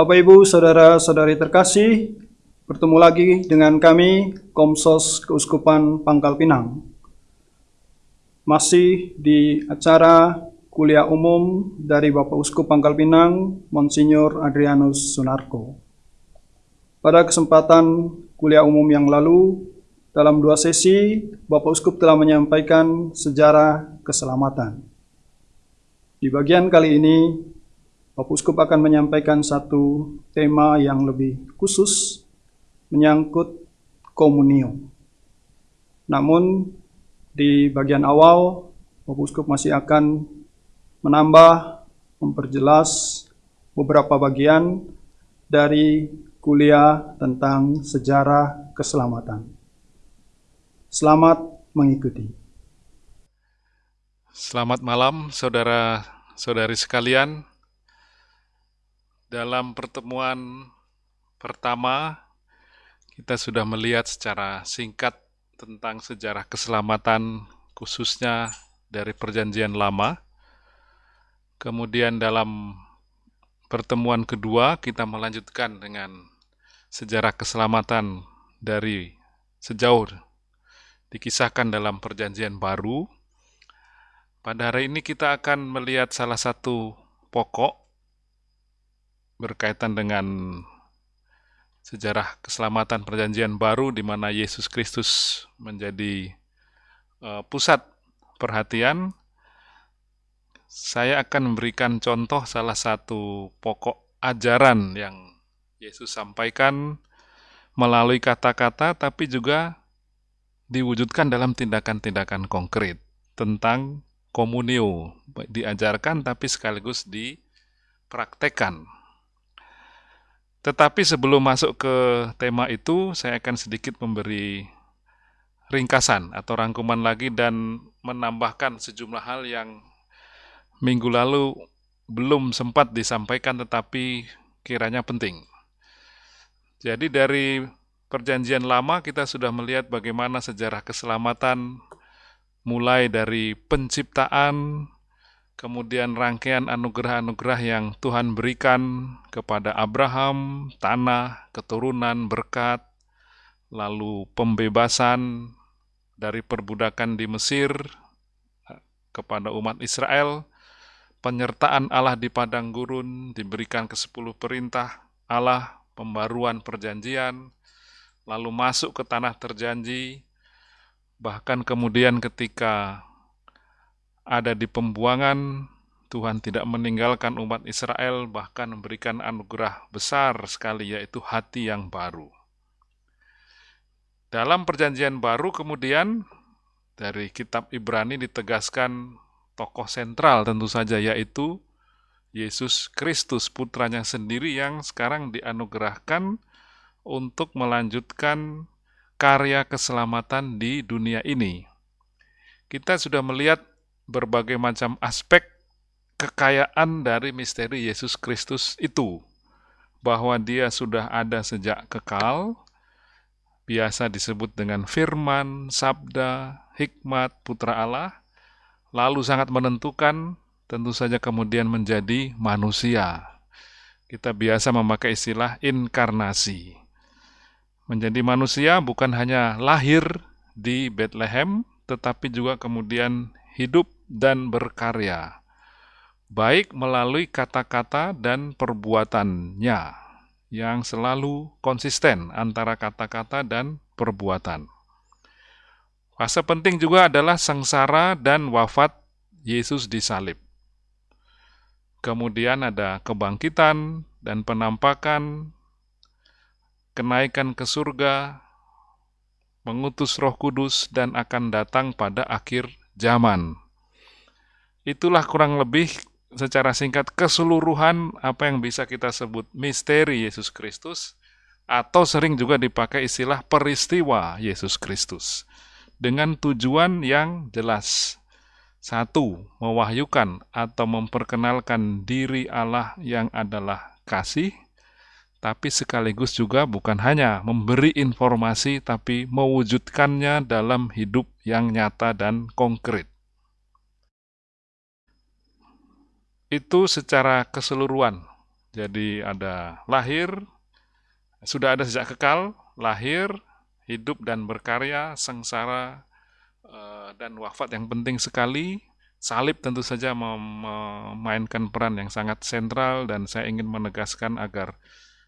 Bapak Ibu, saudara-saudari terkasih, bertemu lagi dengan kami Komsos Keuskupan Pangkal Pinang. Masih di acara kuliah umum dari Bapak Uskup Pangkal Pinang, Monsinyur Adrianus Sunarko. Pada kesempatan kuliah umum yang lalu, dalam dua sesi, Bapak Uskup telah menyampaikan sejarah keselamatan. Di bagian kali ini, Bapak Uskup akan menyampaikan satu tema yang lebih khusus menyangkut komunio. Namun, di bagian awal, Bapak Uskup masih akan menambah, memperjelas beberapa bagian dari kuliah tentang sejarah keselamatan. Selamat mengikuti. Selamat malam, saudara-saudari sekalian. Dalam pertemuan pertama, kita sudah melihat secara singkat tentang sejarah keselamatan, khususnya dari Perjanjian Lama. Kemudian, dalam pertemuan kedua, kita melanjutkan dengan sejarah keselamatan dari sejauh dikisahkan dalam Perjanjian Baru. Pada hari ini, kita akan melihat salah satu pokok berkaitan dengan sejarah keselamatan perjanjian baru di mana Yesus Kristus menjadi uh, pusat perhatian, saya akan memberikan contoh salah satu pokok ajaran yang Yesus sampaikan melalui kata-kata tapi juga diwujudkan dalam tindakan-tindakan konkret tentang komunio. Diajarkan tapi sekaligus dipraktekkan tetapi sebelum masuk ke tema itu, saya akan sedikit memberi ringkasan atau rangkuman lagi dan menambahkan sejumlah hal yang minggu lalu belum sempat disampaikan tetapi kiranya penting. Jadi dari perjanjian lama kita sudah melihat bagaimana sejarah keselamatan mulai dari penciptaan, kemudian rangkaian anugerah-anugerah yang Tuhan berikan kepada Abraham, tanah, keturunan, berkat, lalu pembebasan dari perbudakan di Mesir eh, kepada umat Israel, penyertaan Allah di padang gurun, diberikan ke sepuluh perintah Allah, pembaruan perjanjian, lalu masuk ke tanah terjanji, bahkan kemudian ketika ada di pembuangan, Tuhan tidak meninggalkan umat Israel, bahkan memberikan anugerah besar sekali, yaitu hati yang baru. Dalam Perjanjian Baru, kemudian dari Kitab Ibrani ditegaskan tokoh sentral, tentu saja, yaitu Yesus Kristus, putranya sendiri, yang sekarang dianugerahkan untuk melanjutkan karya keselamatan di dunia ini. Kita sudah melihat berbagai macam aspek kekayaan dari misteri Yesus Kristus itu, bahwa Dia sudah ada sejak kekal, biasa disebut dengan firman, sabda, hikmat, putra Allah, lalu sangat menentukan, tentu saja kemudian menjadi manusia. Kita biasa memakai istilah inkarnasi. Menjadi manusia bukan hanya lahir di Bethlehem, tetapi juga kemudian hidup dan berkarya, baik melalui kata-kata dan perbuatannya yang selalu konsisten antara kata-kata dan perbuatan. Fase penting juga adalah sengsara dan wafat Yesus di salib. Kemudian ada kebangkitan dan penampakan, kenaikan ke surga, mengutus Roh Kudus, dan akan datang pada akhir zaman. Itulah kurang lebih secara singkat keseluruhan apa yang bisa kita sebut misteri Yesus Kristus atau sering juga dipakai istilah peristiwa Yesus Kristus dengan tujuan yang jelas. Satu, mewahyukan atau memperkenalkan diri Allah yang adalah kasih, tapi sekaligus juga bukan hanya memberi informasi, tapi mewujudkannya dalam hidup yang nyata dan konkret. Itu secara keseluruhan Jadi ada lahir, sudah ada sejak kekal, lahir, hidup dan berkarya, sengsara, eh, dan wafat yang penting sekali. Salib tentu saja memainkan peran yang sangat sentral dan saya ingin menegaskan agar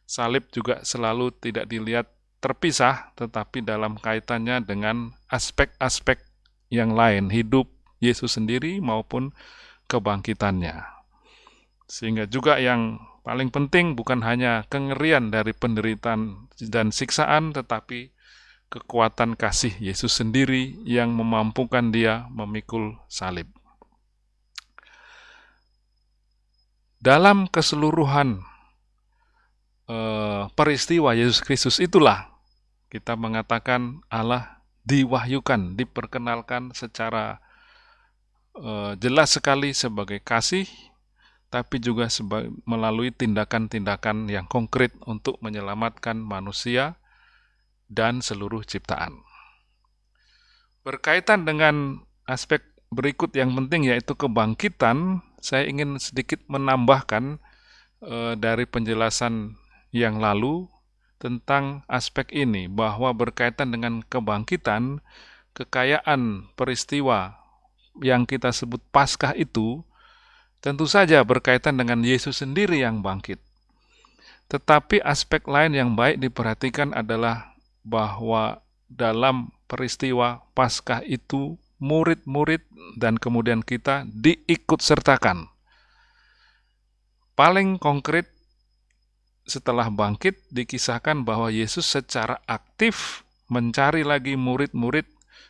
salib juga selalu tidak dilihat terpisah, tetapi dalam kaitannya dengan aspek-aspek yang lain, hidup Yesus sendiri maupun kebangkitannya. Sehingga juga yang paling penting bukan hanya kengerian dari penderitaan dan siksaan, tetapi kekuatan kasih Yesus sendiri yang memampukan dia memikul salib. Dalam keseluruhan eh, peristiwa Yesus Kristus itulah kita mengatakan Allah diwahyukan, diperkenalkan secara eh, jelas sekali sebagai kasih, tapi juga melalui tindakan-tindakan yang konkret untuk menyelamatkan manusia dan seluruh ciptaan. Berkaitan dengan aspek berikut yang penting yaitu kebangkitan, saya ingin sedikit menambahkan e, dari penjelasan yang lalu tentang aspek ini bahwa berkaitan dengan kebangkitan, kekayaan peristiwa yang kita sebut Paskah itu tentu saja berkaitan dengan Yesus sendiri yang bangkit. Tetapi aspek lain yang baik diperhatikan adalah bahwa dalam peristiwa Paskah itu murid-murid dan kemudian kita diikut sertakan. Paling konkret setelah bangkit dikisahkan bahwa Yesus secara aktif mencari lagi murid-murid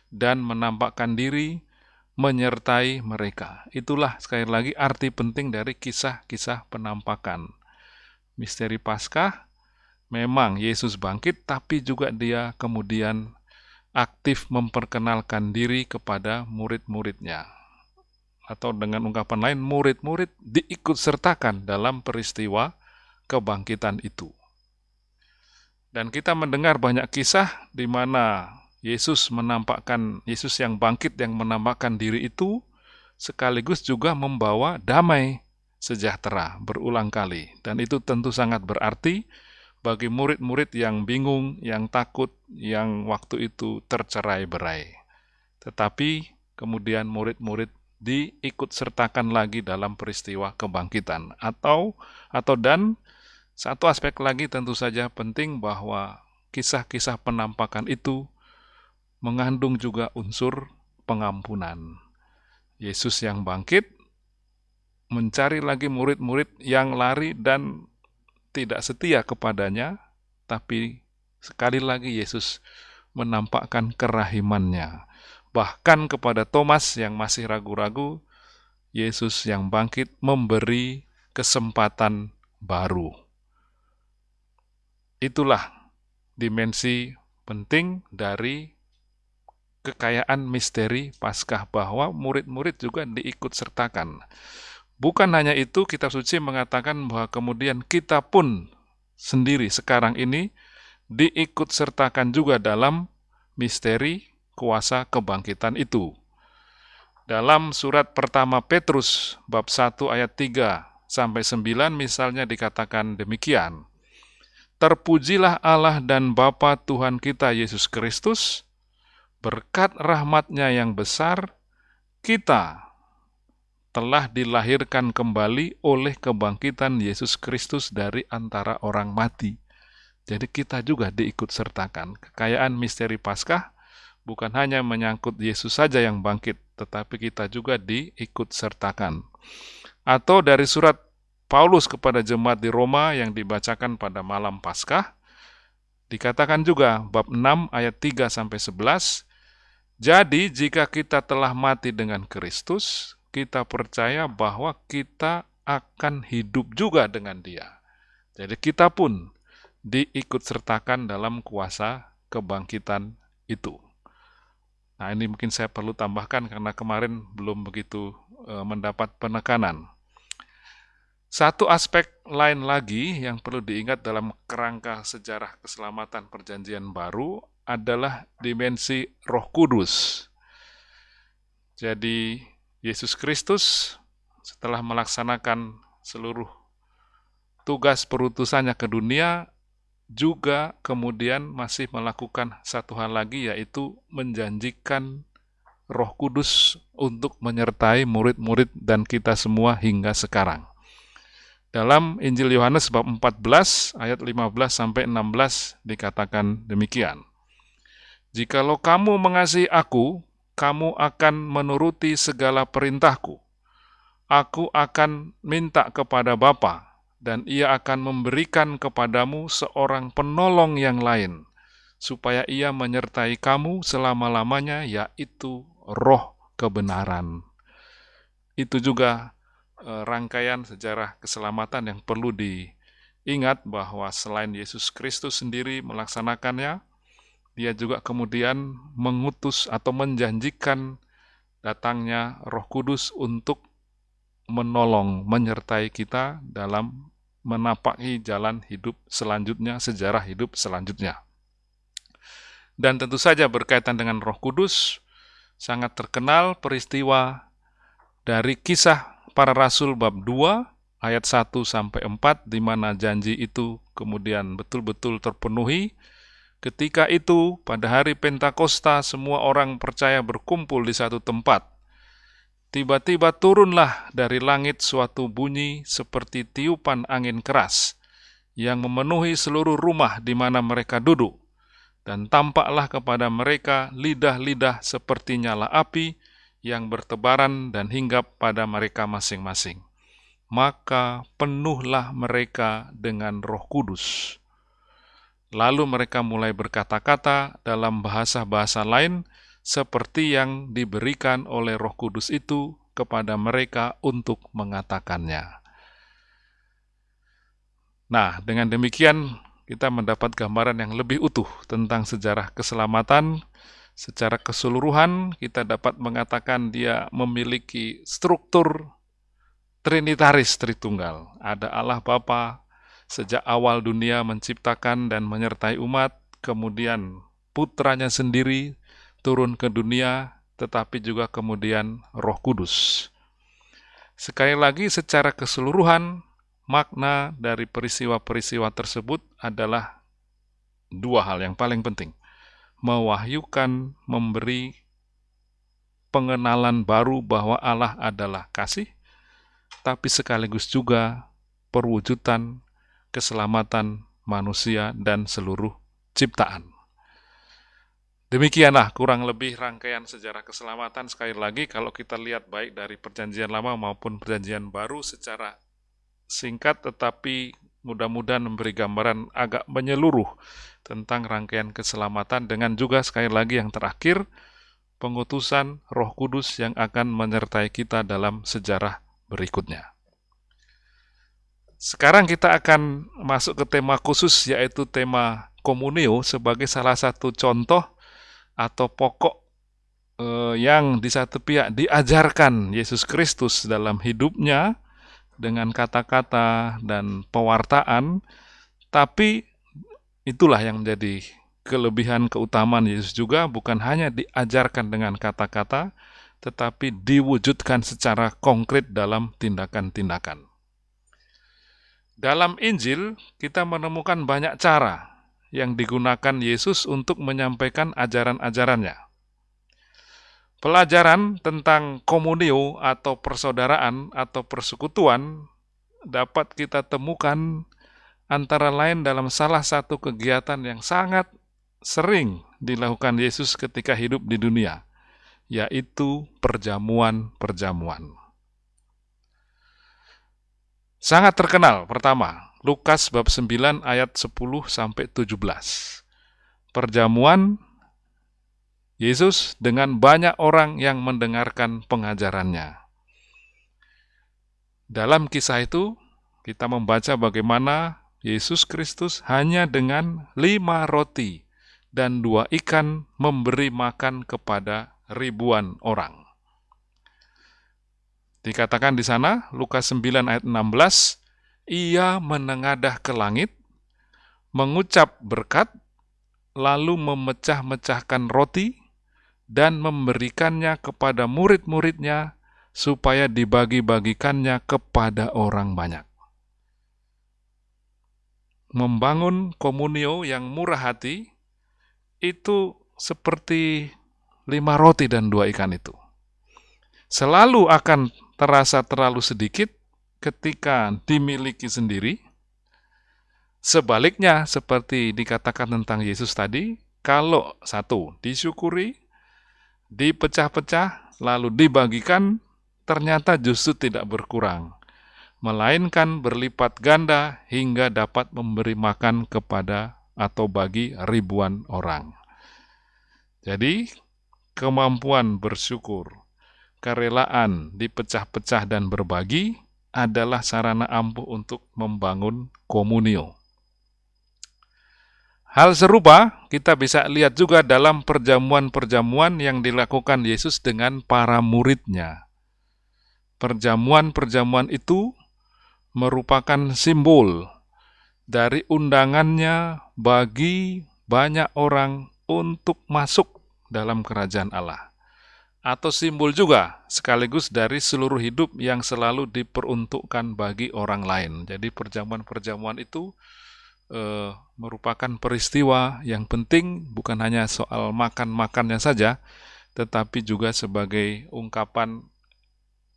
dan menampakkan diri menyertai mereka. Itulah sekali lagi arti penting dari kisah-kisah penampakan. Misteri Paskah memang Yesus bangkit, tapi juga dia kemudian aktif memperkenalkan diri kepada murid-muridnya. Atau dengan ungkapan lain, murid-murid diikut sertakan dalam peristiwa kebangkitan itu. Dan kita mendengar banyak kisah di mana Yesus menampakkan, Yesus yang bangkit yang menampakkan diri itu, sekaligus juga membawa damai sejahtera berulang kali. Dan itu tentu sangat berarti bagi murid-murid yang bingung, yang takut, yang waktu itu tercerai-berai. Tetapi kemudian murid-murid diikut sertakan lagi dalam peristiwa kebangkitan atau atau dan satu aspek lagi tentu saja penting bahwa kisah-kisah penampakan itu mengandung juga unsur pengampunan. Yesus yang bangkit mencari lagi murid-murid yang lari dan tidak setia kepadanya, tapi sekali lagi Yesus menampakkan kerahimannya. Bahkan kepada Thomas yang masih ragu-ragu, Yesus yang bangkit memberi kesempatan baru. Itulah dimensi penting dari kekayaan misteri Paskah bahwa murid-murid juga diikut sertakan. Bukan hanya itu, kitab suci mengatakan bahwa kemudian kita pun sendiri sekarang ini diikut sertakan juga dalam misteri kuasa kebangkitan itu. Dalam surat pertama Petrus bab 1 ayat 3 sampai 9 misalnya dikatakan demikian. Terpujilah Allah dan Bapa Tuhan kita Yesus Kristus, berkat rahmatnya yang besar, kita telah dilahirkan kembali oleh kebangkitan Yesus Kristus dari antara orang mati. Jadi kita juga diikut sertakan. Kekayaan misteri Paskah bukan hanya menyangkut Yesus saja yang bangkit, tetapi kita juga diikut sertakan. Atau dari surat Paulus kepada jemaat di Roma yang dibacakan pada malam Paskah, dikatakan juga bab 6 ayat 3 sampai 11, jadi jika kita telah mati dengan Kristus, kita percaya bahwa kita akan hidup juga dengan dia. Jadi kita pun diikut sertakan dalam kuasa kebangkitan itu. Nah ini mungkin saya perlu tambahkan karena kemarin belum begitu e, mendapat penekanan. Satu aspek lain lagi yang perlu diingat dalam kerangka sejarah keselamatan perjanjian baru adalah dimensi roh kudus. Jadi Yesus Kristus setelah melaksanakan seluruh tugas perutusannya ke dunia juga kemudian masih melakukan satu hal lagi yaitu menjanjikan Roh Kudus untuk menyertai murid-murid dan kita semua hingga sekarang. Dalam Injil Yohanes bab 14 ayat 15 sampai 16 dikatakan demikian. Jikalau kamu mengasihi aku, kamu akan menuruti segala perintahku. Aku akan minta kepada Bapa, dan ia akan memberikan kepadamu seorang penolong yang lain, supaya ia menyertai kamu selama-lamanya, yaitu roh kebenaran. Itu juga eh, rangkaian sejarah keselamatan yang perlu diingat bahwa selain Yesus Kristus sendiri melaksanakannya, dia juga kemudian mengutus atau menjanjikan datangnya Roh Kudus untuk menolong, menyertai kita dalam menapaki jalan hidup selanjutnya, sejarah hidup selanjutnya. Dan tentu saja berkaitan dengan Roh Kudus, sangat terkenal peristiwa dari kisah para rasul bab 2 ayat 1 sampai 4 di mana janji itu kemudian betul-betul terpenuhi Ketika itu, pada hari Pentakosta, semua orang percaya berkumpul di satu tempat. Tiba-tiba turunlah dari langit suatu bunyi seperti tiupan angin keras yang memenuhi seluruh rumah di mana mereka duduk, dan tampaklah kepada mereka lidah-lidah seperti nyala api yang bertebaran dan hinggap pada mereka masing-masing. Maka penuhlah mereka dengan Roh Kudus Lalu mereka mulai berkata-kata dalam bahasa-bahasa lain seperti yang diberikan oleh Roh Kudus itu kepada mereka untuk mengatakannya. Nah, dengan demikian kita mendapat gambaran yang lebih utuh tentang sejarah keselamatan. Secara keseluruhan, kita dapat mengatakan dia memiliki struktur trinitaris Tritunggal. Ada Allah Bapa, sejak awal dunia menciptakan dan menyertai umat, kemudian putranya sendiri turun ke dunia, tetapi juga kemudian roh kudus. Sekali lagi secara keseluruhan, makna dari peristiwa-peristiwa tersebut adalah dua hal yang paling penting. Mewahyukan, memberi pengenalan baru bahwa Allah adalah kasih, tapi sekaligus juga perwujudan keselamatan manusia dan seluruh ciptaan. Demikianlah kurang lebih rangkaian sejarah keselamatan. Sekali lagi, kalau kita lihat baik dari Perjanjian Lama maupun Perjanjian Baru secara singkat, tetapi mudah-mudahan memberi gambaran agak menyeluruh tentang rangkaian keselamatan, dengan juga sekali lagi yang terakhir, pengutusan Roh Kudus yang akan menyertai kita dalam sejarah berikutnya. Sekarang kita akan masuk ke tema khusus yaitu tema komunio sebagai salah satu contoh atau pokok eh, yang di satu pihak diajarkan Yesus Kristus dalam hidupnya dengan kata-kata dan pewartaan, tapi itulah yang menjadi kelebihan keutamaan Yesus juga bukan hanya diajarkan dengan kata-kata, tetapi diwujudkan secara konkret dalam tindakan-tindakan. Dalam Injil, kita menemukan banyak cara yang digunakan Yesus untuk menyampaikan ajaran-ajarannya. Pelajaran tentang komunio atau persaudaraan atau persekutuan dapat kita temukan antara lain dalam salah satu kegiatan yang sangat sering dilakukan Yesus ketika hidup di dunia, yaitu perjamuan-perjamuan. Sangat terkenal pertama, Lukas bab 9 ayat 10 sampai 17. Perjamuan Yesus dengan banyak orang yang mendengarkan pengajarannya. Dalam kisah itu, kita membaca bagaimana Yesus Kristus hanya dengan lima roti dan dua ikan memberi makan kepada ribuan orang. Dikatakan di sana, Lukas 9 ayat 16, ia menengadah ke langit, mengucap berkat, lalu memecah-mecahkan roti, dan memberikannya kepada murid-muridnya, supaya dibagi-bagikannya kepada orang banyak. membangun komunio yang murah hati itu seperti lima roti dan dua ikan itu. Selalu akan terasa terlalu sedikit ketika dimiliki sendiri. Sebaliknya, seperti dikatakan tentang Yesus tadi, kalau satu disyukuri, dipecah-pecah, lalu dibagikan, ternyata justru tidak berkurang, melainkan berlipat ganda hingga dapat memberi makan kepada atau bagi ribuan orang. Jadi, kemampuan bersyukur, kerelaan dipecah-pecah dan berbagi adalah sarana ampuh untuk membangun komunio. Hal serupa kita bisa lihat juga dalam perjamuan-perjamuan yang dilakukan Yesus dengan para muridnya. Perjamuan-perjamuan itu merupakan simbol dari undangannya bagi banyak orang untuk masuk dalam kerajaan Allah. Atau simbol juga sekaligus dari seluruh hidup yang selalu diperuntukkan bagi orang lain. Jadi perjamuan-perjamuan itu eh, merupakan peristiwa yang penting bukan hanya soal makan-makannya saja, tetapi juga sebagai ungkapan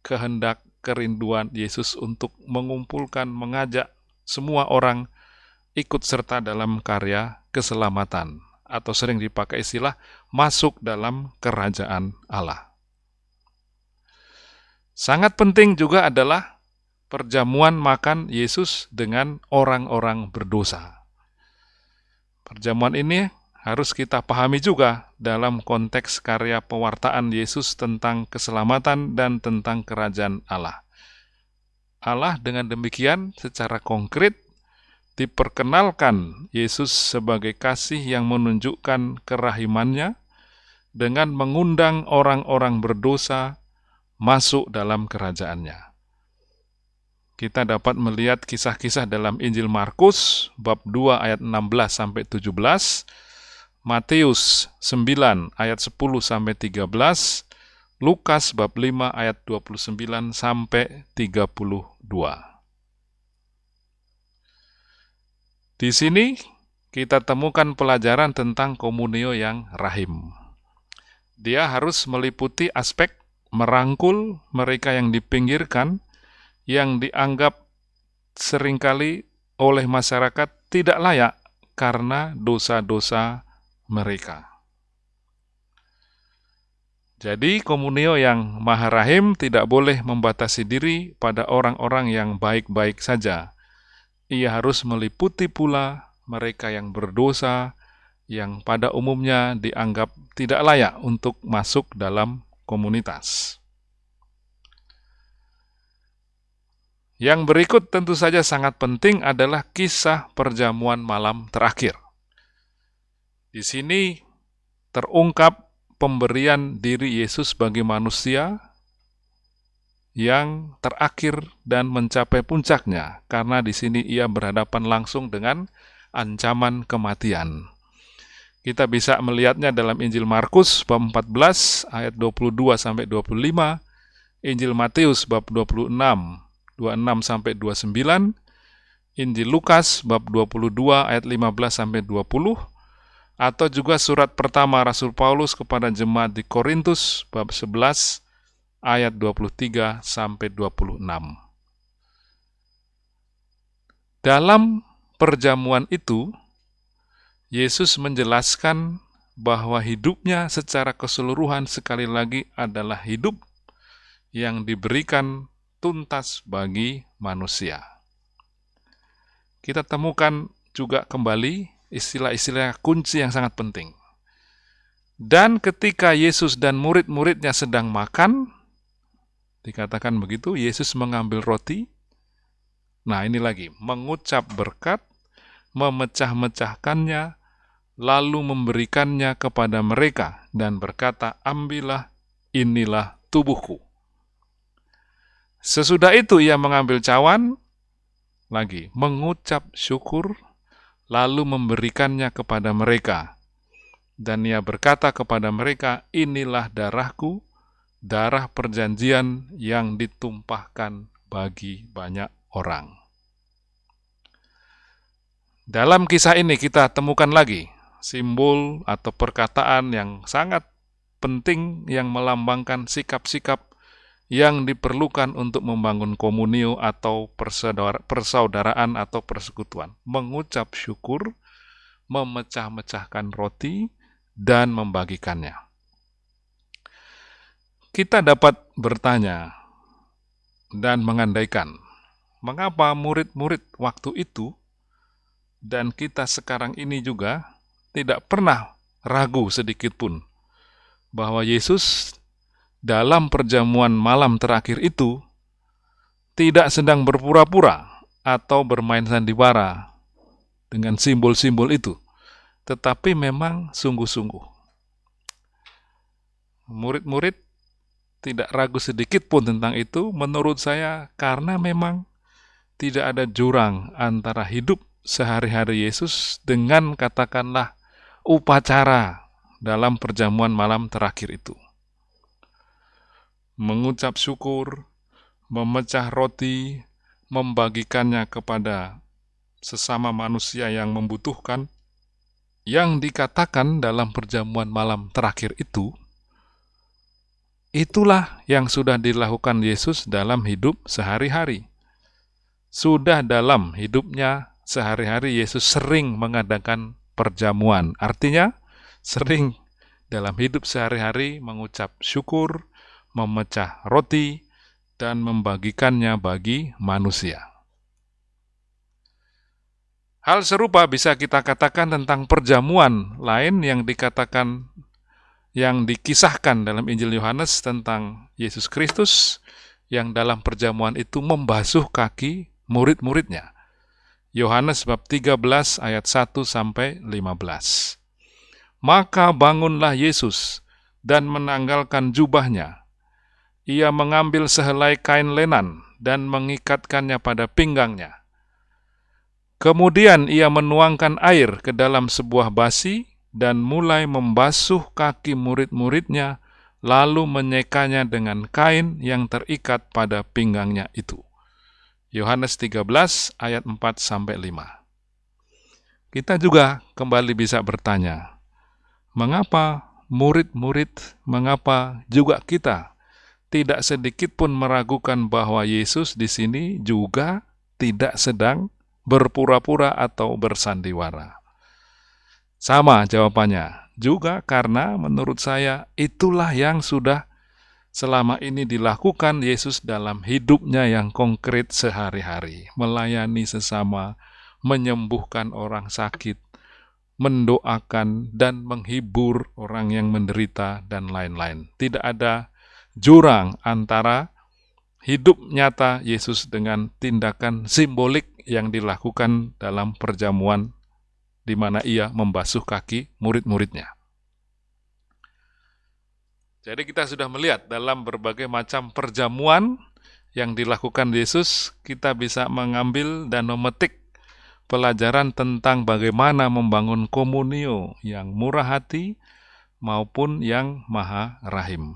kehendak kerinduan Yesus untuk mengumpulkan, mengajak semua orang ikut serta dalam karya keselamatan atau sering dipakai istilah masuk dalam kerajaan Allah. Sangat penting juga adalah perjamuan makan Yesus dengan orang-orang berdosa. Perjamuan ini harus kita pahami juga dalam konteks karya pewartaan Yesus tentang keselamatan dan tentang kerajaan Allah. Allah dengan demikian secara konkret diperkenalkan Yesus sebagai kasih yang menunjukkan kerahimannya dengan mengundang orang-orang berdosa masuk dalam kerajaannya kita dapat melihat kisah-kisah dalam Injil Markus bab 2 ayat 16 sampai 17, Matius 9 ayat 10 sampai 13, Lukas bab 5 ayat 29 sampai 32. Di sini kita temukan pelajaran tentang komunio yang rahim. Dia harus meliputi aspek merangkul mereka yang dipinggirkan yang dianggap sering kali oleh masyarakat tidak layak karena dosa-dosa mereka. Jadi komunio yang maha rahim tidak boleh membatasi diri pada orang-orang yang baik-baik saja. Ia harus meliputi pula mereka yang berdosa, yang pada umumnya dianggap tidak layak untuk masuk dalam komunitas. Yang berikut tentu saja sangat penting adalah kisah perjamuan malam terakhir. Di sini terungkap pemberian diri Yesus bagi manusia yang terakhir dan mencapai puncaknya, karena di sini ia berhadapan langsung dengan ancaman kematian. Kita bisa melihatnya dalam Injil Markus bab 14 ayat 22 sampai 25, Injil Matius bab 26 26 sampai 29, Injil Lukas bab 22 ayat 15 sampai 20 atau juga surat pertama Rasul Paulus kepada jemaat di Korintus bab 11 ayat 23 sampai 26. Dalam perjamuan itu Yesus menjelaskan bahwa hidupnya secara keseluruhan sekali lagi adalah hidup yang diberikan tuntas bagi manusia. Kita temukan juga kembali istilah-istilah kunci yang sangat penting. Dan ketika Yesus dan murid-muridnya sedang makan, dikatakan begitu, Yesus mengambil roti. Nah, ini lagi, mengucap berkat, memecah-mecahkannya, lalu memberikannya kepada mereka dan berkata, "Ambillah, inilah tubuhku." Sesudah itu ia mengambil cawan, lagi mengucap syukur, lalu memberikannya kepada mereka. Dan ia berkata kepada mereka, inilah darahku, darah perjanjian yang ditumpahkan bagi banyak orang. Dalam kisah ini kita temukan lagi simbol atau perkataan yang sangat penting yang melambangkan sikap-sikap yang diperlukan untuk membangun komunio atau persaudaraan atau persekutuan. Mengucap syukur, memecah-mecahkan roti, dan membagikannya. Kita dapat bertanya dan mengandaikan, mengapa murid-murid waktu itu dan kita sekarang ini juga tidak pernah ragu sedikit pun bahwa Yesus dalam perjamuan malam terakhir itu tidak sedang berpura-pura atau bermain sandiwara dengan simbol-simbol itu, tetapi memang sungguh-sungguh. Murid-murid tidak ragu sedikit pun tentang itu, menurut saya, karena memang tidak ada jurang antara hidup sehari-hari Yesus dengan katakanlah upacara dalam perjamuan malam terakhir itu. Mengucap syukur, memecah roti, membagikannya kepada sesama manusia yang membutuhkan, yang dikatakan dalam perjamuan malam terakhir itu, itulah yang sudah dilakukan Yesus dalam hidup sehari-hari. Sudah dalam hidupnya sehari-hari Yesus sering mengadakan perjamuan. Artinya, sering dalam hidup sehari-hari mengucap syukur, memecah roti, dan membagikannya bagi manusia. Hal serupa bisa kita katakan tentang perjamuan lain yang dikatakan yang dikisahkan dalam Injil Yohanes tentang Yesus Kristus yang dalam perjamuan itu membasuh kaki murid-muridnya. Yohanes bab 13 ayat 1 sampai 15. Maka bangunlah Yesus dan menanggalkan jubahnya. Ia mengambil sehelai kain lenan dan mengikatkannya pada pinggangnya. Kemudian ia menuangkan air ke dalam sebuah basi dan mulai membasuh kaki murid-muridnya, lalu menyekanya dengan kain yang terikat pada pinggangnya itu. Yohanes 13 ayat 4 sampai 5. Kita juga kembali bisa bertanya, mengapa murid-murid, mengapa juga kita tidak sedikit pun meragukan bahwa Yesus di sini juga tidak sedang berpura-pura atau bersandiwara? Sama jawabannya, juga karena menurut saya itulah yang sudah selama ini dilakukan Yesus dalam hidupnya yang konkret sehari-hari, melayani sesama, menyembuhkan orang sakit, mendoakan dan menghibur orang yang menderita, dan lain-lain. Tidak ada jurang antara hidup nyata Yesus dengan tindakan simbolik yang dilakukan dalam perjamuan di mana ia membasuh kaki murid-muridnya. Jadi kita sudah melihat dalam berbagai macam perjamuan yang dilakukan Yesus, kita bisa mengambil dan memetik pelajaran tentang bagaimana membangun komunio yang murah hati maupun yang maha rahim.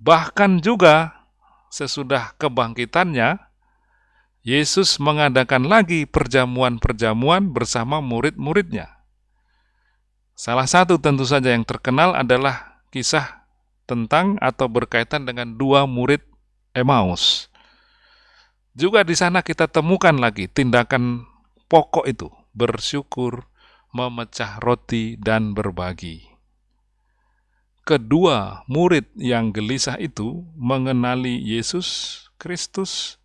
Bahkan juga sesudah kebangkitannya, Yesus mengadakan lagi perjamuan-perjamuan bersama murid-muridnya. Salah satu tentu saja yang terkenal adalah kisah tentang atau berkaitan dengan dua murid Emmaus. Juga di sana kita temukan lagi tindakan pokok itu, bersyukur, memecah roti, dan berbagi. Kedua murid yang gelisah itu mengenali Yesus Kristus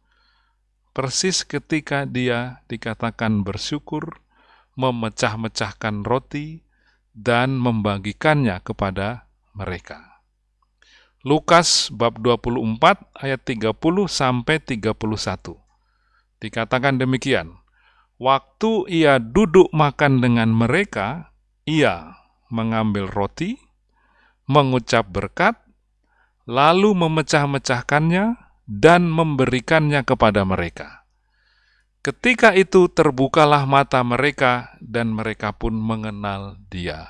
persis ketika dia dikatakan bersyukur, memecah-mecahkan roti, dan membagikannya kepada mereka. Lukas bab 24 ayat 30 sampai 31. Dikatakan demikian, waktu ia duduk makan dengan mereka, ia mengambil roti, mengucap berkat, lalu memecah-mecahkannya dan memberikannya kepada mereka. Ketika itu terbukalah mata mereka dan mereka pun mengenal dia.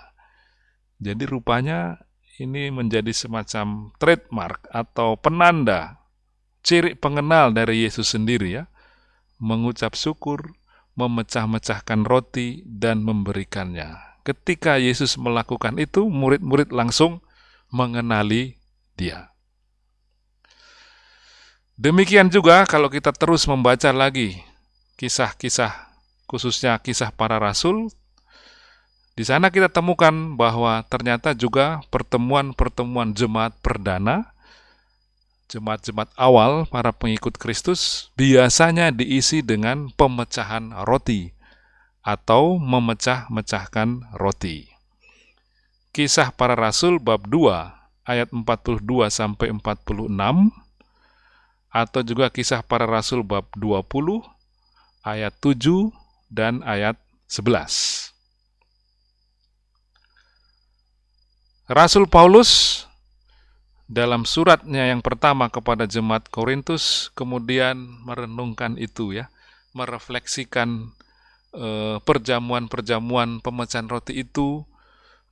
Jadi rupanya ini menjadi semacam trademark atau penanda, ciri pengenal dari Yesus sendiri ya, mengucap syukur, memecah-mecahkan roti dan memberikannya. Ketika Yesus melakukan itu, murid-murid langsung mengenali Dia. Demikian juga kalau kita terus membaca lagi kisah-kisah, khususnya kisah para rasul, di sana kita temukan bahwa ternyata juga pertemuan-pertemuan jemaat perdana, jemaat-jemaat awal para pengikut Kristus biasanya diisi dengan pemecahan roti atau memecah-mecahkan roti. Kisah para Rasul bab 2 ayat 42 sampai 46 atau juga kisah para rasul bab 20 ayat 7 dan ayat 11. Rasul Paulus dalam suratnya yang pertama kepada jemaat Korintus kemudian merenungkan itu ya, merefleksikan eh, perjamuan-perjamuan pemecahan roti itu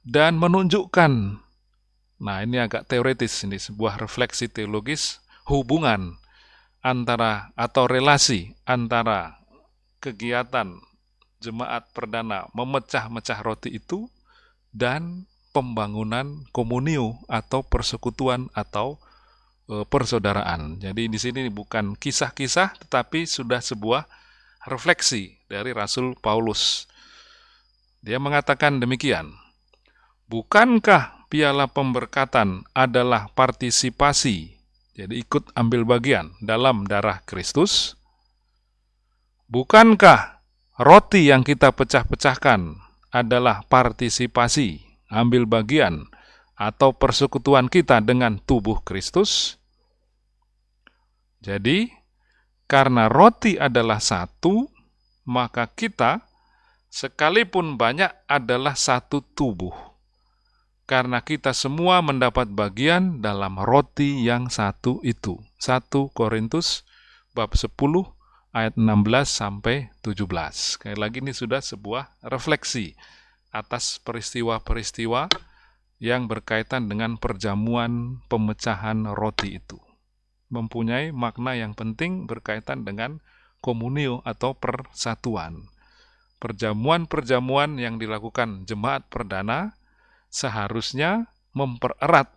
dan menunjukkan Nah, ini agak teoretis ini sebuah refleksi teologis hubungan antara atau relasi antara kegiatan jemaat perdana memecah-mecah roti itu dan pembangunan komunio atau persekutuan atau e, persaudaraan. Jadi di sini bukan kisah-kisah tetapi sudah sebuah refleksi dari Rasul Paulus. Dia mengatakan demikian, Bukankah piala pemberkatan adalah partisipasi jadi ikut ambil bagian dalam darah Kristus. Bukankah roti yang kita pecah-pecahkan adalah partisipasi, ambil bagian, atau persekutuan kita dengan tubuh Kristus? Jadi, karena roti adalah satu, maka kita, sekalipun banyak, adalah satu tubuh karena kita semua mendapat bagian dalam roti yang satu itu. 1 Korintus bab 10 ayat 16 sampai 17. Sekali lagi ini sudah sebuah refleksi atas peristiwa-peristiwa yang berkaitan dengan perjamuan pemecahan roti itu. Mempunyai makna yang penting berkaitan dengan komunio atau persatuan. Perjamuan-perjamuan yang dilakukan jemaat perdana seharusnya mempererat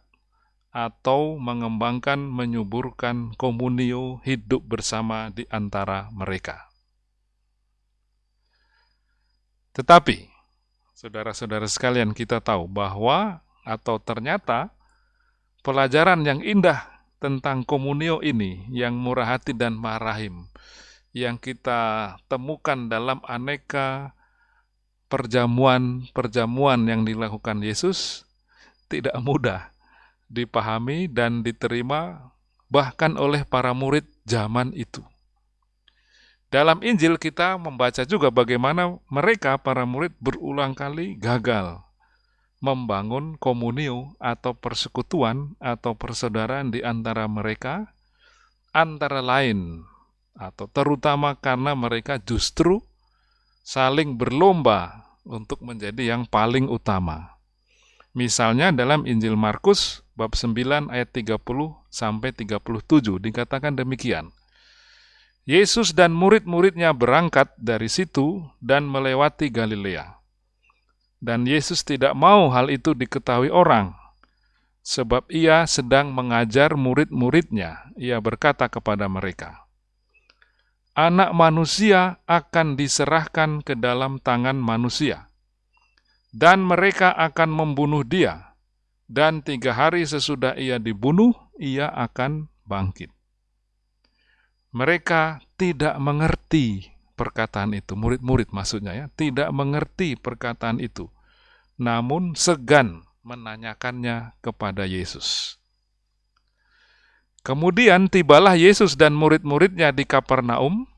atau mengembangkan, menyuburkan komunio hidup bersama di antara mereka. Tetapi, saudara-saudara sekalian, kita tahu bahwa atau ternyata pelajaran yang indah tentang komunio ini, yang murah hati dan marahim, yang kita temukan dalam aneka perjamuan-perjamuan yang dilakukan Yesus tidak mudah dipahami dan diterima bahkan oleh para murid zaman itu. Dalam Injil kita membaca juga bagaimana mereka para murid berulang kali gagal membangun komunio atau persekutuan atau persaudaraan di antara mereka antara lain atau terutama karena mereka justru saling berlomba untuk menjadi yang paling utama. Misalnya dalam Injil Markus bab 9 ayat 30 sampai 37 dikatakan demikian. Yesus dan murid-muridnya berangkat dari situ dan melewati Galilea. Dan Yesus tidak mau hal itu diketahui orang, sebab ia sedang mengajar murid-muridnya. Ia berkata kepada mereka, anak manusia akan diserahkan ke dalam tangan manusia, dan mereka akan membunuh dia, dan tiga hari sesudah ia dibunuh, ia akan bangkit. Mereka tidak mengerti perkataan itu, murid-murid maksudnya ya, tidak mengerti perkataan itu, namun segan menanyakannya kepada Yesus. Kemudian tibalah Yesus dan murid-muridnya di Kapernaum.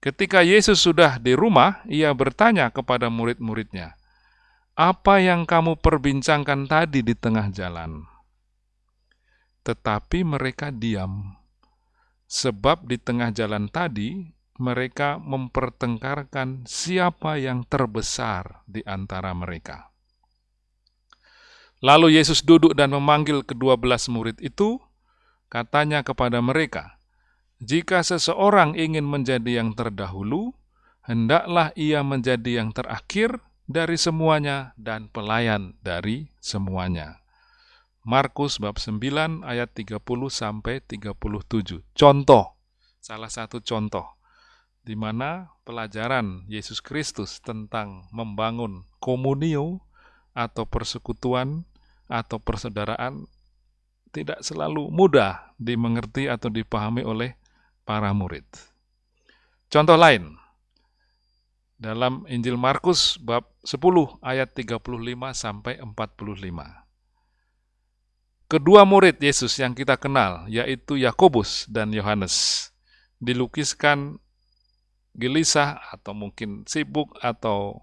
Ketika Yesus sudah di rumah, ia bertanya kepada murid-muridnya, "Apa yang kamu perbincangkan tadi di tengah jalan?" Tetapi mereka diam, sebab di tengah jalan tadi mereka mempertengkarkan siapa yang terbesar di antara mereka. Lalu Yesus duduk dan memanggil kedua belas murid itu, Katanya kepada mereka, "Jika seseorang ingin menjadi yang terdahulu, hendaklah ia menjadi yang terakhir dari semuanya dan pelayan dari semuanya. Markus bab 9 ayat 30 sampai 37. Contoh, salah satu contoh di mana pelajaran Yesus Kristus tentang membangun komunio atau persekutuan atau persaudaraan tidak selalu mudah dimengerti atau dipahami oleh para murid. Contoh lain, dalam Injil Markus bab 10 ayat 35 sampai 45. Kedua murid Yesus yang kita kenal, yaitu Yakobus dan Yohanes, dilukiskan gelisah atau mungkin sibuk atau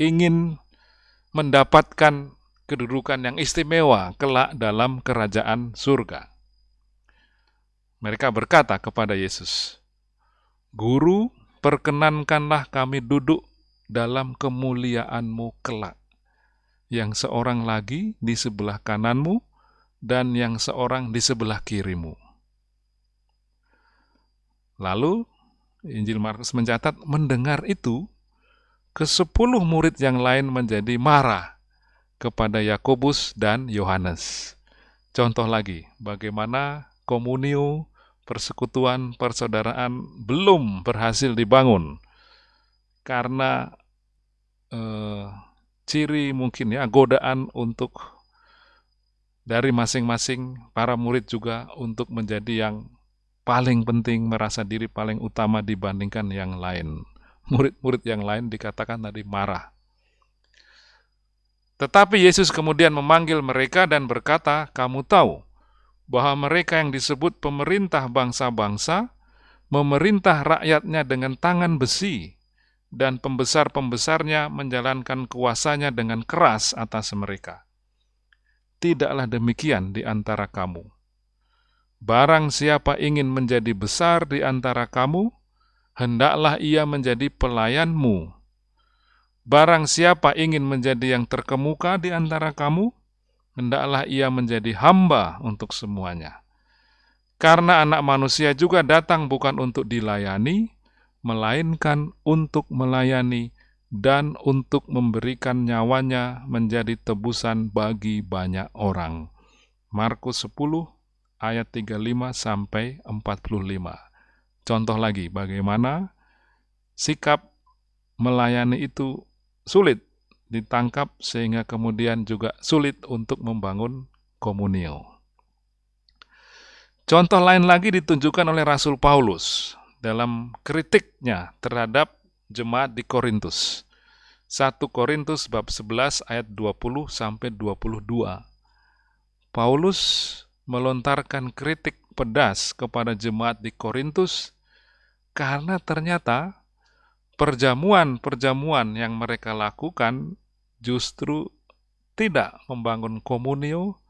ingin mendapatkan kedudukan yang istimewa kelak dalam kerajaan surga. Mereka berkata kepada Yesus, "Guru, perkenankanlah kami duduk dalam kemuliaanmu kelak." Yang seorang lagi di sebelah kananmu dan yang seorang di sebelah kirimu. Lalu Injil Markus mencatat mendengar itu, ke sepuluh murid yang lain menjadi marah kepada Yakobus dan Yohanes. Contoh lagi, bagaimana komunio, persekutuan, persaudaraan belum berhasil dibangun karena eh, ciri mungkin ya godaan untuk dari masing-masing para murid juga untuk menjadi yang paling penting, merasa diri paling utama dibandingkan yang lain. Murid-murid yang lain dikatakan tadi marah. Tetapi Yesus kemudian memanggil mereka dan berkata, "Kamu tahu bahwa mereka yang disebut pemerintah bangsa-bangsa memerintah rakyatnya dengan tangan besi, dan pembesar-pembesarnya menjalankan kuasanya dengan keras atas mereka. Tidaklah demikian di antara kamu. Barang siapa ingin menjadi besar di antara kamu, hendaklah ia menjadi pelayanmu." Barang siapa ingin menjadi yang terkemuka di antara kamu, hendaklah ia menjadi hamba untuk semuanya. Karena anak manusia juga datang bukan untuk dilayani, melainkan untuk melayani dan untuk memberikan nyawanya menjadi tebusan bagi banyak orang. Markus 10 ayat 35 sampai 45. Contoh lagi bagaimana sikap melayani itu sulit ditangkap sehingga kemudian juga sulit untuk membangun komunio. Contoh lain lagi ditunjukkan oleh Rasul Paulus dalam kritiknya terhadap jemaat di Korintus. 1 Korintus bab 11 ayat 20 sampai 22. Paulus melontarkan kritik pedas kepada jemaat di Korintus karena ternyata perjamuan-perjamuan yang mereka lakukan justru tidak membangun komunio,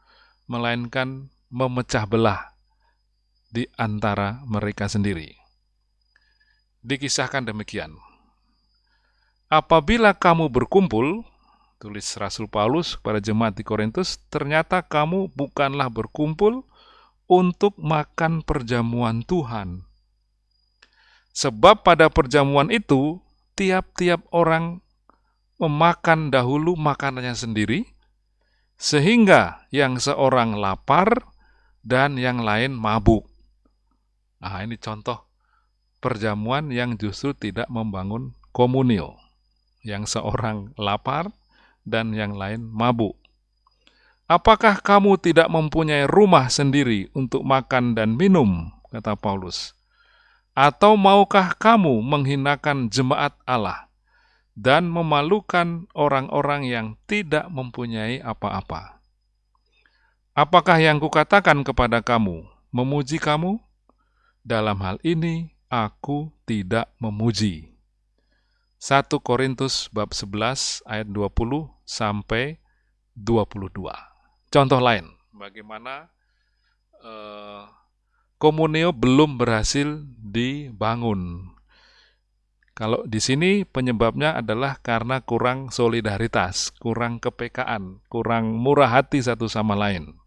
melainkan memecah belah di antara mereka sendiri. Dikisahkan demikian. Apabila kamu berkumpul, tulis Rasul Paulus kepada jemaat di Korintus, ternyata kamu bukanlah berkumpul untuk makan perjamuan Tuhan, Sebab pada perjamuan itu, tiap-tiap orang memakan dahulu makanannya sendiri, sehingga yang seorang lapar dan yang lain mabuk. Nah, ini contoh perjamuan yang justru tidak membangun komunio. Yang seorang lapar dan yang lain mabuk. Apakah kamu tidak mempunyai rumah sendiri untuk makan dan minum? Kata Paulus. Atau maukah kamu menghinakan jemaat Allah dan memalukan orang-orang yang tidak mempunyai apa-apa? Apakah yang kukatakan kepada kamu memuji kamu? Dalam hal ini aku tidak memuji. 1 Korintus bab 11 ayat 20 sampai 22. Contoh lain, bagaimana uh, komunio belum berhasil dibangun. Kalau di sini penyebabnya adalah karena kurang solidaritas, kurang kepekaan, kurang murah hati satu sama lain.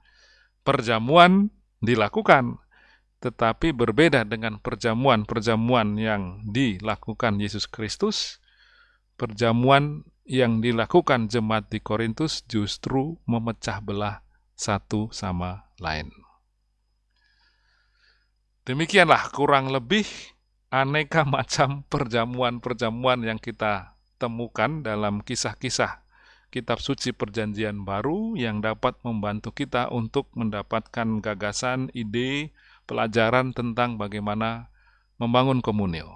Perjamuan dilakukan, tetapi berbeda dengan perjamuan-perjamuan yang dilakukan Yesus Kristus, perjamuan yang dilakukan jemaat di Korintus justru memecah belah satu sama lain. Demikianlah kurang lebih aneka macam perjamuan-perjamuan yang kita temukan dalam kisah-kisah kitab suci perjanjian baru yang dapat membantu kita untuk mendapatkan gagasan, ide, pelajaran tentang bagaimana membangun komunio.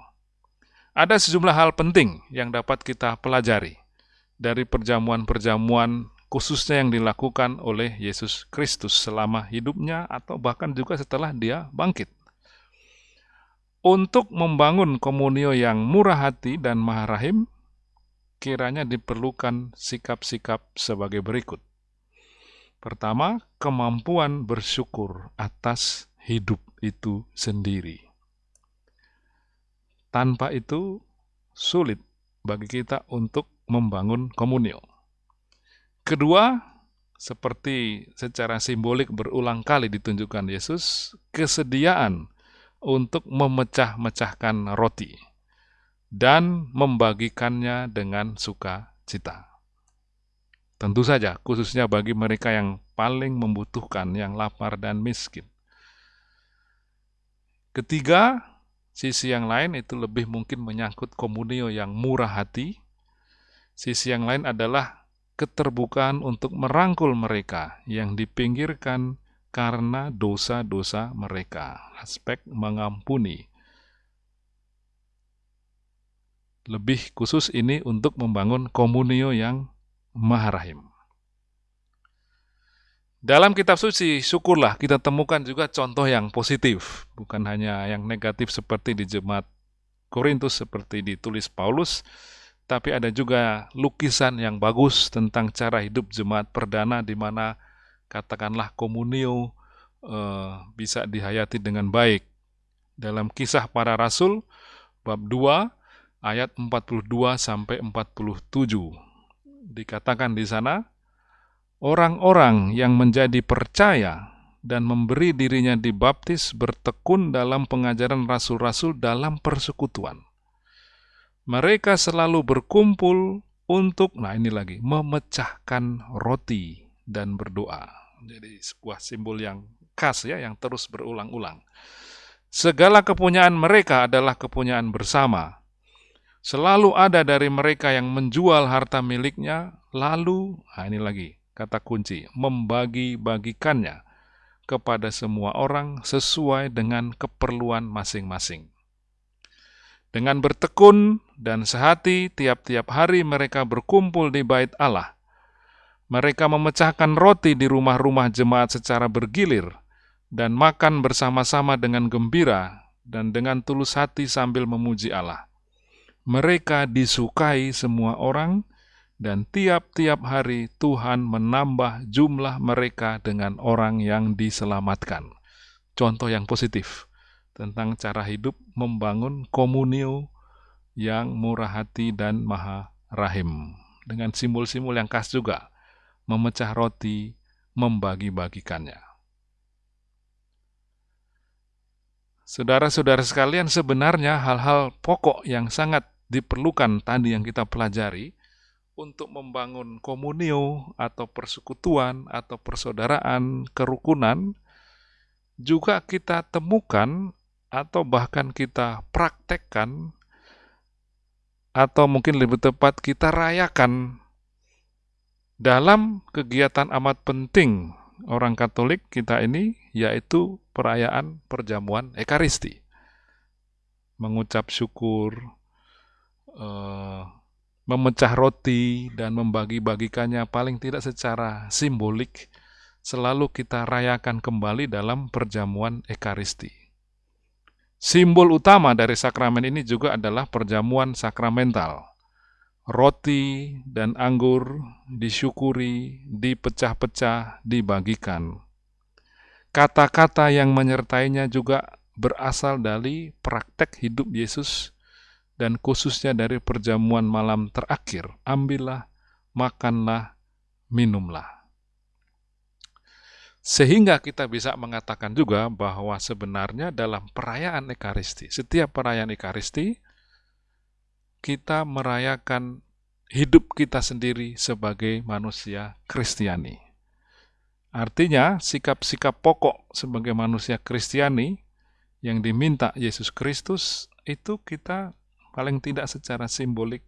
Ada sejumlah hal penting yang dapat kita pelajari dari perjamuan-perjamuan khususnya yang dilakukan oleh Yesus Kristus selama hidupnya atau bahkan juga setelah dia bangkit. Untuk membangun komunio yang murah hati dan maharahim, kiranya diperlukan sikap-sikap sebagai berikut. Pertama, kemampuan bersyukur atas hidup itu sendiri. Tanpa itu, sulit bagi kita untuk membangun komunio. Kedua, seperti secara simbolik berulang kali ditunjukkan Yesus, kesediaan untuk memecah-mecahkan roti dan membagikannya dengan sukacita. Tentu saja, khususnya bagi mereka yang paling membutuhkan, yang lapar dan miskin. Ketiga, sisi yang lain itu lebih mungkin menyangkut komunio yang murah hati. Sisi yang lain adalah keterbukaan untuk merangkul mereka yang dipinggirkan karena dosa-dosa mereka. Aspek mengampuni Lebih khusus ini untuk membangun komunio yang maharahim. Dalam kitab suci, syukurlah kita temukan juga contoh yang positif, bukan hanya yang negatif seperti di jemaat Korintus seperti ditulis Paulus, tapi ada juga lukisan yang bagus tentang cara hidup jemaat perdana di mana katakanlah komunio eh, bisa dihayati dengan baik. Dalam kisah para rasul bab 2 ayat 42 sampai 47. Dikatakan di sana, orang-orang yang menjadi percaya dan memberi dirinya dibaptis bertekun dalam pengajaran rasul-rasul dalam persekutuan. Mereka selalu berkumpul untuk, nah ini lagi, memecahkan roti dan berdoa. Jadi sebuah simbol yang khas ya, yang terus berulang-ulang. Segala kepunyaan mereka adalah kepunyaan bersama, Selalu ada dari mereka yang menjual harta miliknya, lalu, nah ini lagi kata kunci, membagi-bagikannya kepada semua orang sesuai dengan keperluan masing-masing. Dengan bertekun dan sehati, tiap-tiap hari mereka berkumpul di bait Allah. Mereka memecahkan roti di rumah-rumah jemaat secara bergilir dan makan bersama-sama dengan gembira dan dengan tulus hati sambil memuji Allah mereka disukai semua orang, dan tiap-tiap hari Tuhan menambah jumlah mereka dengan orang yang diselamatkan. Contoh yang positif tentang cara hidup membangun komunio yang murah hati dan maha rahim. Dengan simbol-simbol yang khas juga, memecah roti, membagi-bagikannya. Saudara-saudara sekalian, sebenarnya hal-hal pokok yang sangat diperlukan tadi yang kita pelajari untuk membangun komunio atau persekutuan atau persaudaraan, kerukunan, juga kita temukan atau bahkan kita praktekkan atau mungkin lebih tepat kita rayakan dalam kegiatan amat penting orang Katolik kita ini yaitu perayaan perjamuan Ekaristi. Mengucap syukur, uh, memecah roti dan membagi-bagikannya paling tidak secara simbolik selalu kita rayakan kembali dalam perjamuan Ekaristi. Simbol utama dari sakramen ini juga adalah perjamuan sakramental. Roti dan anggur disyukuri, dipecah-pecah, dibagikan. Kata-kata yang menyertainya juga berasal dari praktek hidup Yesus dan khususnya dari perjamuan malam terakhir, ambillah, makanlah, minumlah. Sehingga kita bisa mengatakan juga bahwa sebenarnya dalam perayaan Ekaristi, setiap perayaan Ekaristi, kita merayakan hidup kita sendiri sebagai manusia Kristiani. Artinya, sikap-sikap pokok sebagai manusia Kristiani yang diminta Yesus Kristus itu kita paling tidak secara simbolik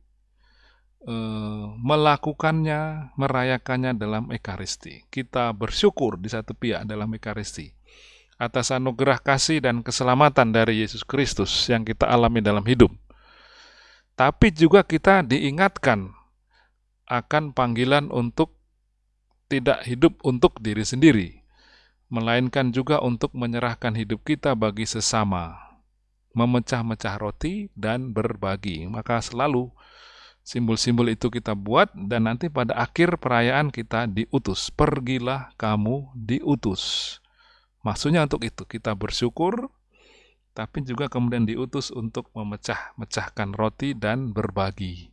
Eh, melakukannya, merayakannya dalam Ekaristi. Kita bersyukur di satu pihak dalam Ekaristi atas anugerah kasih dan keselamatan dari Yesus Kristus yang kita alami dalam hidup. Tapi juga kita diingatkan akan panggilan untuk tidak hidup untuk diri sendiri, melainkan juga untuk menyerahkan hidup kita bagi sesama, memecah-mecah roti dan berbagi. Maka selalu Simbol-simbol itu kita buat dan nanti pada akhir perayaan kita diutus. Pergilah kamu diutus. Maksudnya untuk itu kita bersyukur, tapi juga kemudian diutus untuk memecah-mecahkan roti dan berbagi.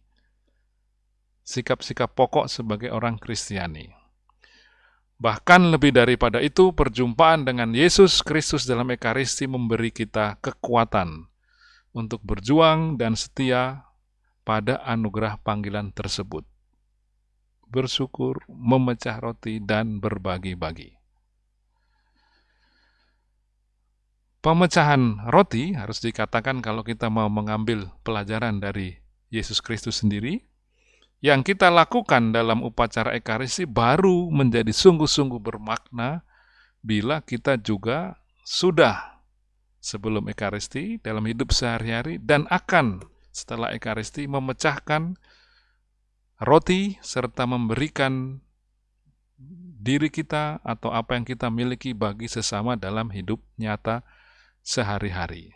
Sikap-sikap pokok sebagai orang Kristiani. Bahkan lebih daripada itu, perjumpaan dengan Yesus Kristus dalam Ekaristi memberi kita kekuatan untuk berjuang dan setia pada anugerah panggilan tersebut. Bersyukur, memecah roti, dan berbagi-bagi. Pemecahan roti harus dikatakan kalau kita mau mengambil pelajaran dari Yesus Kristus sendiri, yang kita lakukan dalam upacara Ekaristi baru menjadi sungguh-sungguh bermakna bila kita juga sudah sebelum Ekaristi dalam hidup sehari-hari dan akan setelah Ekaristi memecahkan roti serta memberikan diri kita atau apa yang kita miliki bagi sesama dalam hidup nyata sehari-hari.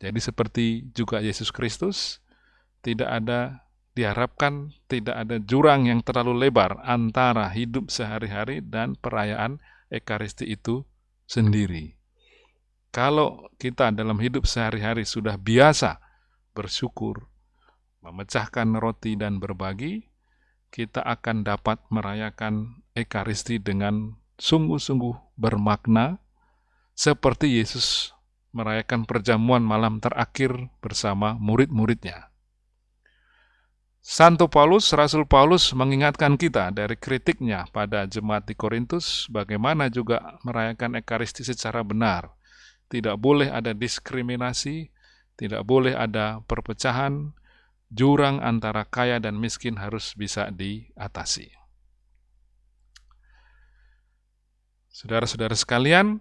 Jadi seperti juga Yesus Kristus, tidak ada diharapkan tidak ada jurang yang terlalu lebar antara hidup sehari-hari dan perayaan Ekaristi itu sendiri. Kalau kita dalam hidup sehari-hari sudah biasa bersyukur, memecahkan roti dan berbagi, kita akan dapat merayakan Ekaristi dengan sungguh-sungguh bermakna, seperti Yesus merayakan perjamuan malam terakhir bersama murid-muridnya. Santo Paulus, Rasul Paulus mengingatkan kita dari kritiknya pada jemaat di Korintus, bagaimana juga merayakan Ekaristi secara benar. Tidak boleh ada diskriminasi, tidak boleh ada perpecahan, jurang antara kaya dan miskin harus bisa diatasi. Saudara-saudara sekalian,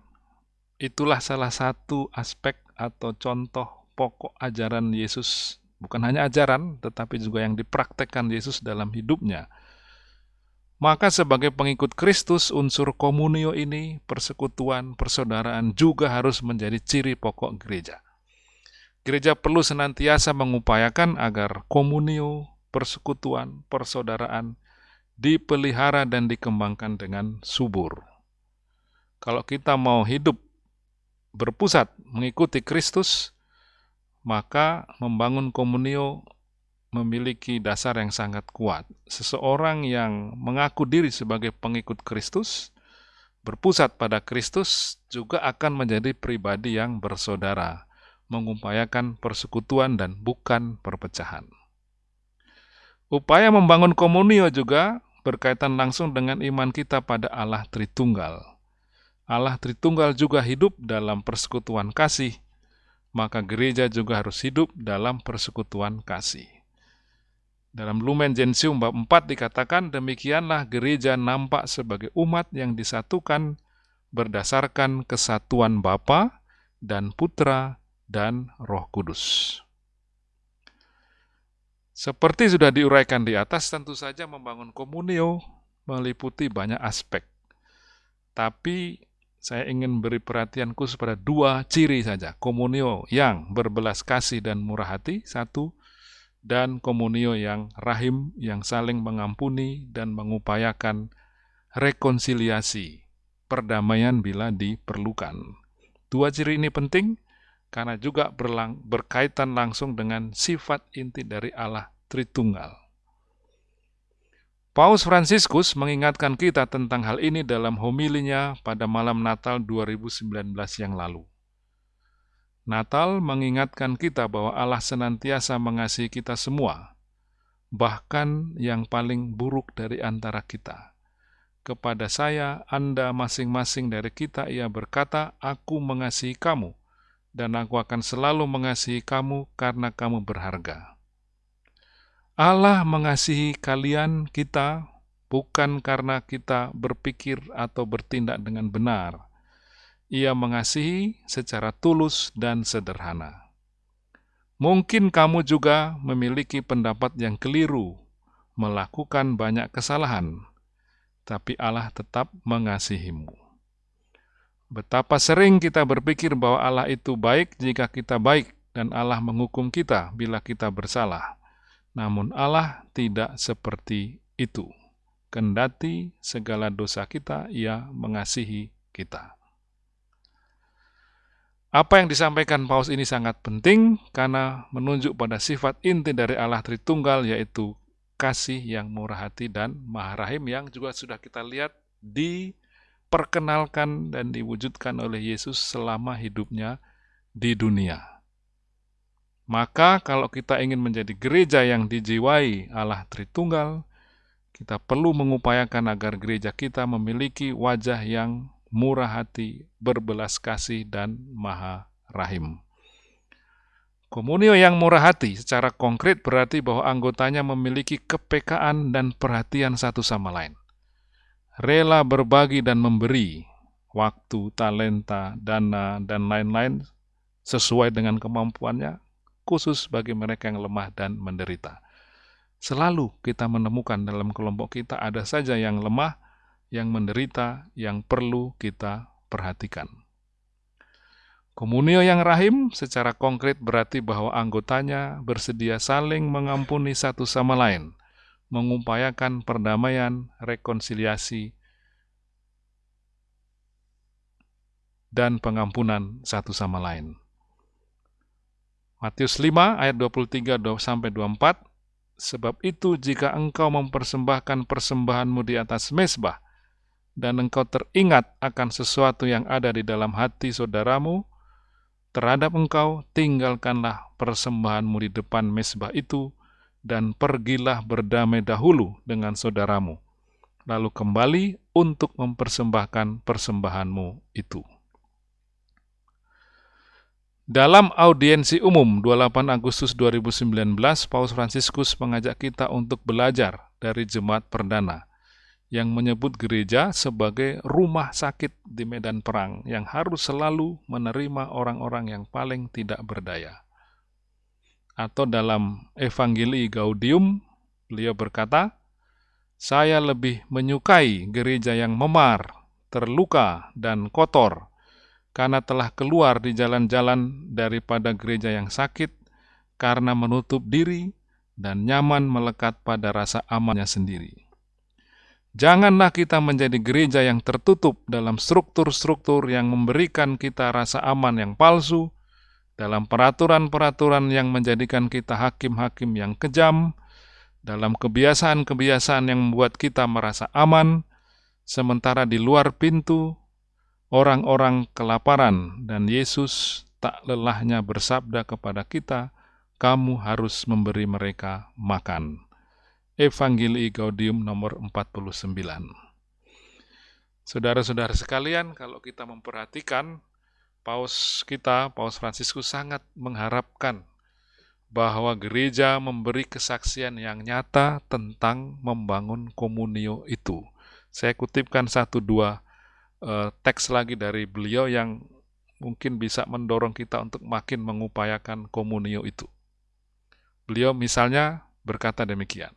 itulah salah satu aspek atau contoh pokok ajaran Yesus, bukan hanya ajaran, tetapi juga yang dipraktekkan Yesus dalam hidupnya. Maka sebagai pengikut Kristus, unsur komunio ini, persekutuan, persaudaraan juga harus menjadi ciri pokok gereja. Gereja perlu senantiasa mengupayakan agar komunio, persekutuan, persaudaraan dipelihara dan dikembangkan dengan subur. Kalau kita mau hidup berpusat mengikuti Kristus, maka membangun komunio memiliki dasar yang sangat kuat. Seseorang yang mengaku diri sebagai pengikut Kristus, berpusat pada Kristus, juga akan menjadi pribadi yang bersaudara mengupayakan persekutuan dan bukan perpecahan. Upaya membangun komunio juga berkaitan langsung dengan iman kita pada Allah Tritunggal. Allah Tritunggal juga hidup dalam persekutuan kasih, maka gereja juga harus hidup dalam persekutuan kasih. Dalam Lumen Gentium bab 4 dikatakan, demikianlah gereja nampak sebagai umat yang disatukan berdasarkan kesatuan Bapa dan Putra dan Roh Kudus. Seperti sudah diuraikan di atas, tentu saja membangun komunio meliputi banyak aspek. Tapi saya ingin beri perhatian khusus pada dua ciri saja. Komunio yang berbelas kasih dan murah hati, satu. Dan komunio yang rahim, yang saling mengampuni dan mengupayakan rekonsiliasi, perdamaian bila diperlukan. Dua ciri ini penting karena juga berkaitan langsung dengan sifat inti dari Allah Tritunggal. Paus Fransiskus mengingatkan kita tentang hal ini dalam homilinya pada malam Natal 2019 yang lalu. Natal mengingatkan kita bahwa Allah senantiasa mengasihi kita semua, bahkan yang paling buruk dari antara kita. Kepada saya, Anda masing-masing dari kita, ia berkata, Aku mengasihi kamu, dan aku akan selalu mengasihi kamu karena kamu berharga. Allah mengasihi kalian, kita, bukan karena kita berpikir atau bertindak dengan benar. Ia mengasihi secara tulus dan sederhana. Mungkin kamu juga memiliki pendapat yang keliru, melakukan banyak kesalahan, tapi Allah tetap mengasihimu. Betapa sering kita berpikir bahwa Allah itu baik jika kita baik, dan Allah menghukum kita bila kita bersalah. Namun Allah tidak seperti itu. Kendati segala dosa kita, ia mengasihi kita. Apa yang disampaikan Paus ini sangat penting karena menunjuk pada sifat inti dari Allah Tritunggal yaitu kasih yang murah hati dan maha rahim yang juga sudah kita lihat diperkenalkan dan diwujudkan oleh Yesus selama hidupnya di dunia. Maka kalau kita ingin menjadi gereja yang dijiwai Allah Tritunggal, kita perlu mengupayakan agar gereja kita memiliki wajah yang murah hati, berbelas kasih, dan maha rahim. Komunio yang murah hati secara konkret berarti bahwa anggotanya memiliki kepekaan dan perhatian satu sama lain. Rela berbagi dan memberi waktu, talenta, dana, dan lain-lain sesuai dengan kemampuannya khusus bagi mereka yang lemah dan menderita. Selalu kita menemukan dalam kelompok kita ada saja yang lemah, yang menderita, yang perlu kita perhatikan. Komunio yang rahim secara konkret berarti bahwa anggotanya bersedia saling mengampuni satu sama lain, mengupayakan perdamaian, rekonsiliasi, dan pengampunan satu sama lain. Matius 5 ayat 23 sampai 24 Sebab itu jika engkau mempersembahkan persembahanmu di atas mesbah dan engkau teringat akan sesuatu yang ada di dalam hati saudaramu terhadap engkau tinggalkanlah persembahanmu di depan mesbah itu dan pergilah berdamai dahulu dengan saudaramu lalu kembali untuk mempersembahkan persembahanmu itu. Dalam audiensi umum 28 Agustus 2019, Paus Fransiskus mengajak kita untuk belajar dari jemaat perdana yang menyebut gereja sebagai rumah sakit di medan perang yang harus selalu menerima orang-orang yang paling tidak berdaya. Atau dalam Evangelii Gaudium, beliau berkata, "Saya lebih menyukai gereja yang memar, terluka, dan kotor karena telah keluar di jalan-jalan daripada gereja yang sakit, karena menutup diri dan nyaman melekat pada rasa amannya sendiri. Janganlah kita menjadi gereja yang tertutup dalam struktur-struktur yang memberikan kita rasa aman yang palsu, dalam peraturan-peraturan yang menjadikan kita hakim-hakim yang kejam, dalam kebiasaan-kebiasaan yang membuat kita merasa aman, sementara di luar pintu orang-orang kelaparan dan Yesus tak lelahnya bersabda kepada kita, kamu harus memberi mereka makan. Evangelii Gaudium nomor 49. Saudara-saudara sekalian, kalau kita memperhatikan, Paus kita, Paus Fransiskus sangat mengharapkan bahwa gereja memberi kesaksian yang nyata tentang membangun komunio itu. Saya kutipkan satu dua uh, teks lagi dari beliau yang mungkin bisa mendorong kita untuk makin mengupayakan komunio itu. Beliau misalnya berkata demikian,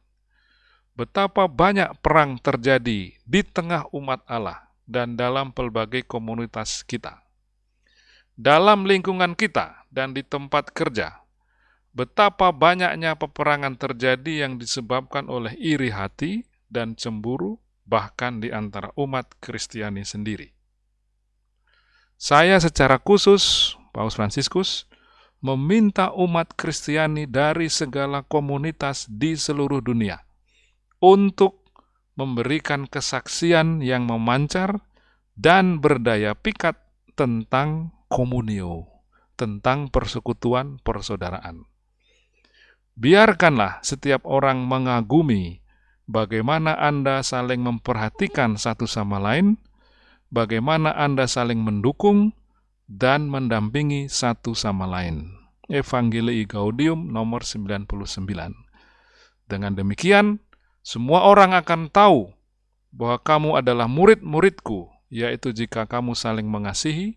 Betapa banyak perang terjadi di tengah umat Allah dan dalam pelbagai komunitas kita. Dalam lingkungan kita dan di tempat kerja, betapa banyaknya peperangan terjadi yang disebabkan oleh iri hati dan cemburu, bahkan di antara umat Kristiani sendiri. Saya secara khusus, Paus Fransiskus, meminta umat Kristiani dari segala komunitas di seluruh dunia untuk memberikan kesaksian yang memancar dan berdaya pikat tentang komunio, tentang persekutuan persaudaraan. Biarkanlah setiap orang mengagumi bagaimana Anda saling memperhatikan satu sama lain, bagaimana Anda saling mendukung dan mendampingi satu sama lain. Evangelii Gaudium nomor 99. Dengan demikian, semua orang akan tahu bahwa kamu adalah murid-muridku, yaitu jika kamu saling mengasihi.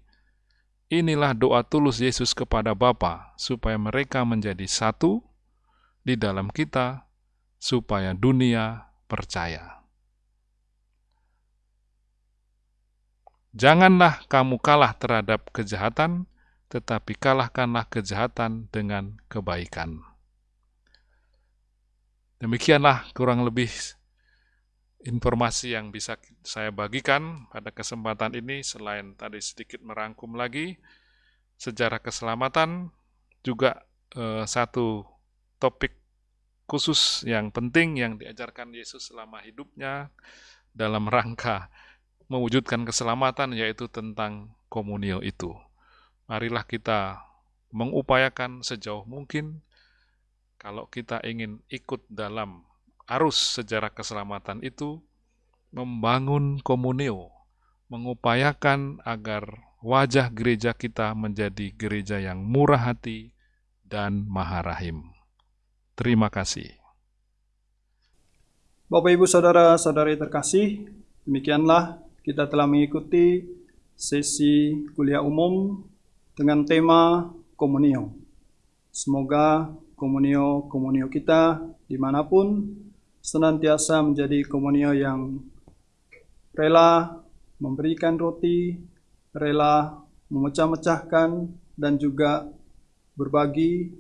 Inilah doa tulus Yesus kepada Bapa supaya mereka menjadi satu di dalam kita supaya dunia percaya. Janganlah kamu kalah terhadap kejahatan, tetapi kalahkanlah kejahatan dengan kebaikan. Demikianlah kurang lebih informasi yang bisa saya bagikan pada kesempatan ini, selain tadi sedikit merangkum lagi sejarah keselamatan, juga eh, satu topik khusus yang penting yang diajarkan Yesus selama hidupnya dalam rangka mewujudkan keselamatan yaitu tentang komunio itu. Marilah kita mengupayakan sejauh mungkin kalau kita ingin ikut dalam arus sejarah keselamatan itu membangun komunio, mengupayakan agar wajah gereja kita menjadi gereja yang murah hati dan maharahim. Terima kasih. Bapak, Ibu, Saudara-saudari terkasih, demikianlah kita telah mengikuti sesi kuliah umum dengan tema komunio. Semoga komunio-komunio kita di mana pun senantiasa menjadi komunio yang rela memberikan roti, rela memecah-mecahkan, dan juga berbagi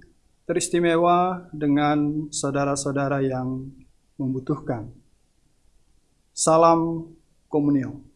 teristimewa dengan saudara-saudara yang membutuhkan. Salam komunio.